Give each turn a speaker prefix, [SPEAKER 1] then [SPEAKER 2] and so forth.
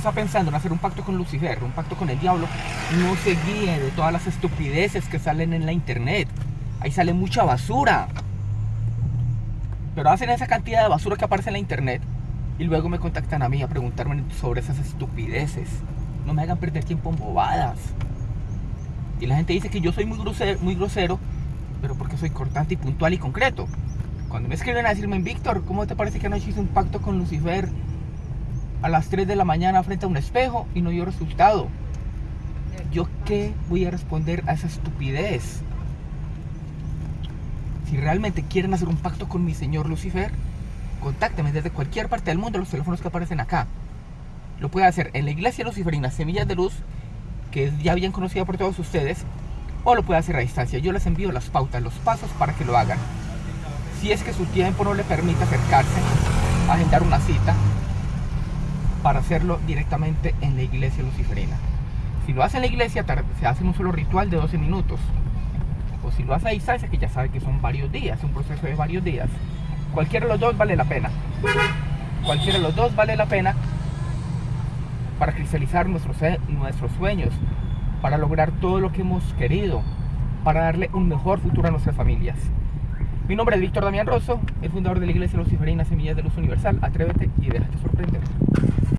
[SPEAKER 1] está pensando en hacer un pacto con Lucifer, un pacto con el diablo, no se guíe de todas las estupideces que salen en la internet. Ahí sale mucha basura. Pero hacen esa cantidad de basura que aparece en la internet y luego me contactan a mí a preguntarme sobre esas estupideces. No me hagan perder tiempo en bobadas. Y la gente dice que yo soy muy grosero, muy grosero, pero porque soy cortante y puntual y concreto. Cuando me escriben a decirme, Víctor, ¿cómo te parece que anoche hice un pacto con Lucifer a las 3 de la mañana frente a un espejo y no dio resultado? ¿Yo qué voy a responder a esa estupidez? Si realmente quieren hacer un pacto con mi señor Lucifer, contácteme desde cualquier parte del mundo los teléfonos que aparecen acá. Lo puede hacer en la iglesia luciferina Semillas de Luz, que ya bien conocida por todos ustedes, o lo puede hacer a distancia. Yo les envío las pautas, los pasos para que lo hagan. Si es que su tiempo no le permite acercarse, agendar una cita para hacerlo directamente en la iglesia luciferina. Si lo hace en la iglesia, se hace un solo ritual de 12 minutos o si lo hace a distancia, que ya sabe que son varios días, un proceso de varios días, cualquiera de los dos vale la pena. Cualquiera de los dos vale la pena para cristalizar nuestros, sueños, para lograr todo lo que hemos querido, para darle un mejor futuro a nuestras familias. Mi nombre es Víctor Damián Rosso, el fundador de la Iglesia Luciferina Semillas de Luz Universal. Atrévete y déjate sorprender.